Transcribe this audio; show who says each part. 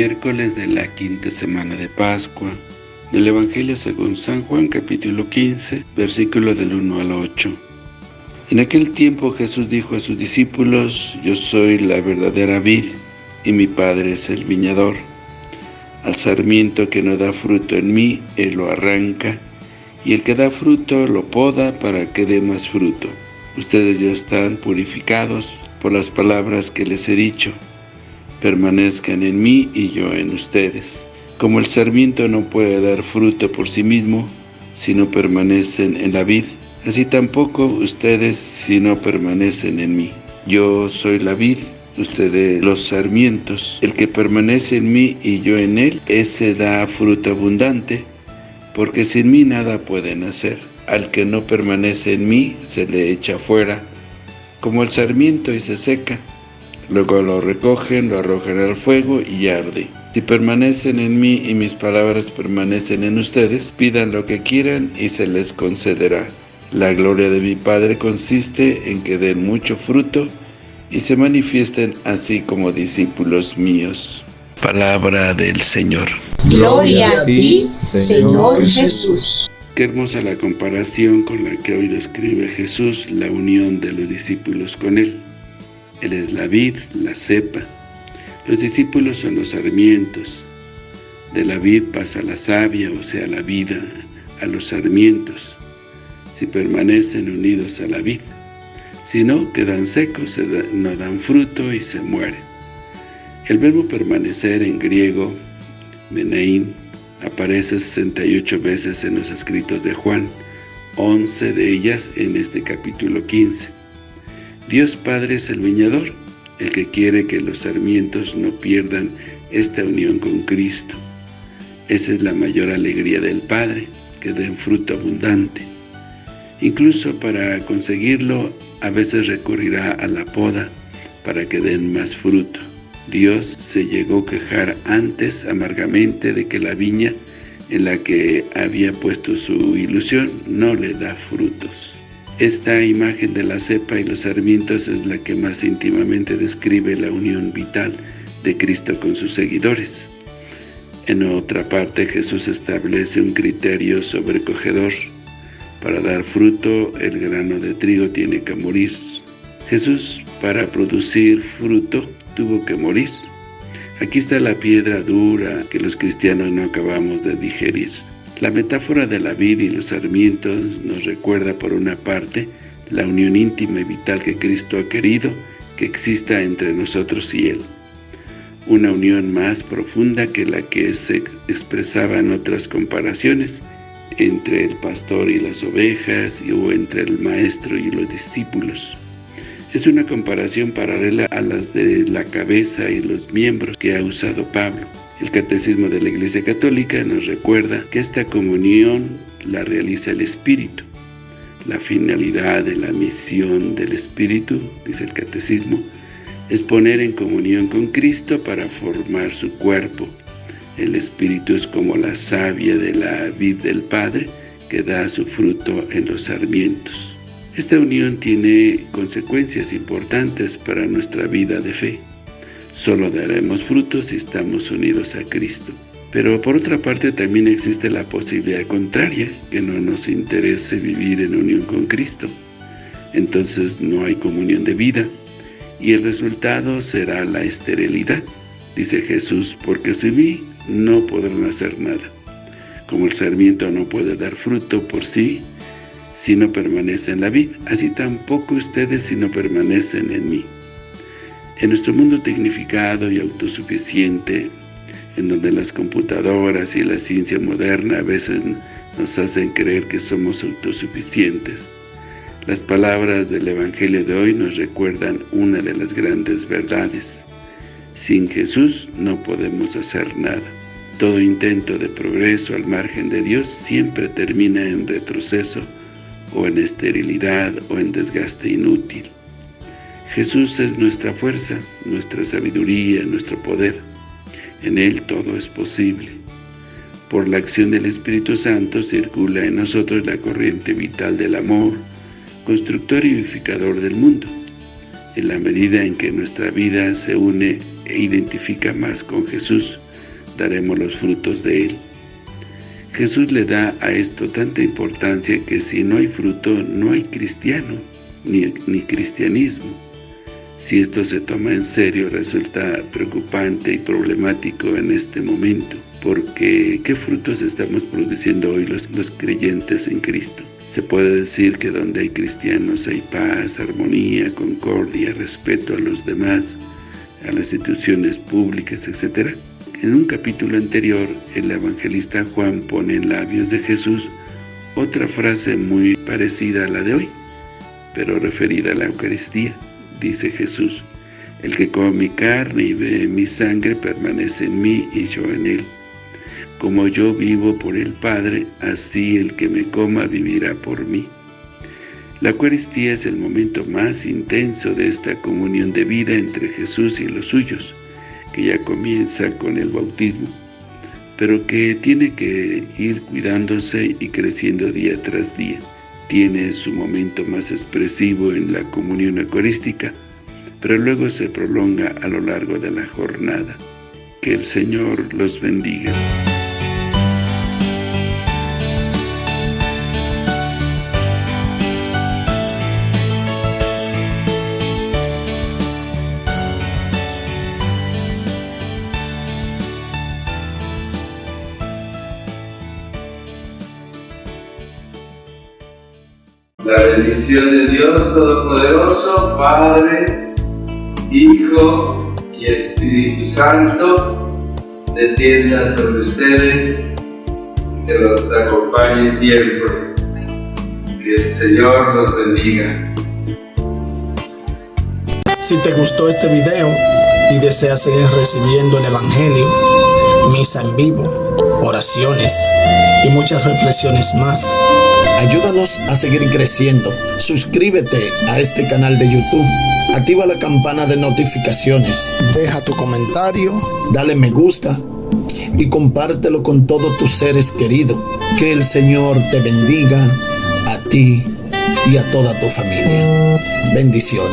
Speaker 1: miércoles de la quinta semana de Pascua, del Evangelio según San Juan capítulo 15, versículo del 1 al 8. En aquel tiempo Jesús dijo a sus discípulos, Yo soy la verdadera vid, y mi Padre es el viñador. Al sarmiento que no da fruto en mí, Él lo arranca, y el que da fruto lo poda para que dé más fruto. Ustedes ya están purificados por las palabras que les he dicho. Permanezcan en mí y yo en ustedes. Como el sarmiento no puede dar fruto por sí mismo, si no permanecen en la vid, así tampoco ustedes si no permanecen en mí. Yo soy la vid, ustedes los sarmientos. El que permanece en mí y yo en él, ese da fruto abundante, porque sin mí nada pueden hacer. Al que no permanece en mí, se le echa fuera, como el sarmiento y se seca. Luego lo recogen, lo arrojan al fuego y arde. Si permanecen en mí y mis palabras permanecen en ustedes, pidan lo que quieran y se les concederá. La gloria de mi Padre consiste en que den mucho fruto y se manifiesten así como discípulos míos. Palabra del Señor.
Speaker 2: Gloria a ti, Señor Jesús.
Speaker 1: Qué hermosa la comparación con la que hoy describe Jesús la unión de los discípulos con Él. Él es la vid, la cepa. Los discípulos son los sarmientos. De la vid pasa la savia, o sea, la vida, a los sarmientos, si permanecen unidos a la vid. Si no, quedan secos, no dan fruto y se mueren. El verbo permanecer en griego, menein, aparece 68 veces en los escritos de Juan, 11 de ellas en este capítulo 15. Dios Padre es el viñador, el que quiere que los sarmientos no pierdan esta unión con Cristo. Esa es la mayor alegría del Padre, que den fruto abundante. Incluso para conseguirlo, a veces recurrirá a la poda para que den más fruto. Dios se llegó a quejar antes amargamente de que la viña en la que había puesto su ilusión no le da frutos. Esta imagen de la cepa y los sarmientos es la que más íntimamente describe la unión vital de Cristo con sus seguidores. En otra parte, Jesús establece un criterio sobrecogedor. Para dar fruto, el grano de trigo tiene que morir. Jesús, para producir fruto, tuvo que morir. Aquí está la piedra dura que los cristianos no acabamos de digerir. La metáfora de la vid y los sarmientos nos recuerda por una parte la unión íntima y vital que Cristo ha querido que exista entre nosotros y Él. Una unión más profunda que la que se expresaba en otras comparaciones entre el pastor y las ovejas o entre el maestro y los discípulos. Es una comparación paralela a las de la cabeza y los miembros que ha usado Pablo. El Catecismo de la Iglesia Católica nos recuerda que esta comunión la realiza el Espíritu. La finalidad de la misión del Espíritu, dice el Catecismo, es poner en comunión con Cristo para formar su cuerpo. El Espíritu es como la savia de la vid del Padre que da su fruto en los sarmientos. Esta unión tiene consecuencias importantes para nuestra vida de fe. Solo daremos frutos si estamos unidos a Cristo. Pero por otra parte también existe la posibilidad contraria, que no nos interese vivir en unión con Cristo. Entonces no hay comunión de vida, y el resultado será la esterilidad. Dice Jesús, porque sin mí no podrán hacer nada. Como el sarmiento no puede dar fruto por sí, si no permanece en la vid, así tampoco ustedes si no permanecen en mí. En nuestro mundo tecnificado y autosuficiente, en donde las computadoras y la ciencia moderna a veces nos hacen creer que somos autosuficientes, las palabras del Evangelio de hoy nos recuerdan una de las grandes verdades. Sin Jesús no podemos hacer nada. Todo intento de progreso al margen de Dios siempre termina en retroceso o en esterilidad o en desgaste inútil. Jesús es nuestra fuerza, nuestra sabiduría, nuestro poder. En Él todo es posible. Por la acción del Espíritu Santo circula en nosotros la corriente vital del amor, constructor y vivificador del mundo. En la medida en que nuestra vida se une e identifica más con Jesús, disfrutaremos los frutos de él. Jesús le da a esto tanta importancia que si no hay fruto, no hay cristiano, ni, ni cristianismo. Si esto se toma en serio, resulta preocupante y problemático en este momento, porque ¿qué frutos estamos produciendo hoy los, los creyentes en Cristo? Se puede decir que donde hay cristianos hay paz, armonía, concordia, respeto a los demás, a las instituciones públicas, etc. En un capítulo anterior, el evangelista Juan pone en labios de Jesús otra frase muy parecida a la de hoy, pero referida a la Eucaristía. Dice Jesús, el que come mi carne y ve mi sangre permanece en mí y yo en él. Como yo vivo por el Padre, así el que me coma vivirá por mí. La Eucaristía es el momento más intenso de esta comunión de vida entre Jesús y los suyos, que ya comienza con el bautismo, pero que tiene que ir cuidándose y creciendo día tras día tiene su momento más expresivo en la comunión eucarística, pero luego se prolonga a lo largo de la jornada. Que el Señor los bendiga.
Speaker 3: La bendición de Dios Todopoderoso, Padre, Hijo y Espíritu Santo, descienda sobre ustedes, que los acompañe siempre. Que el Señor los bendiga.
Speaker 4: Si te gustó este video y deseas seguir recibiendo el Evangelio, misa en vivo, oraciones y muchas reflexiones más, Ayúdanos a seguir creciendo. Suscríbete a este canal de YouTube. Activa la campana de notificaciones. Deja tu comentario. Dale me gusta. Y compártelo con todos tus seres queridos. Que el Señor te bendiga a ti y a toda tu familia. Bendiciones.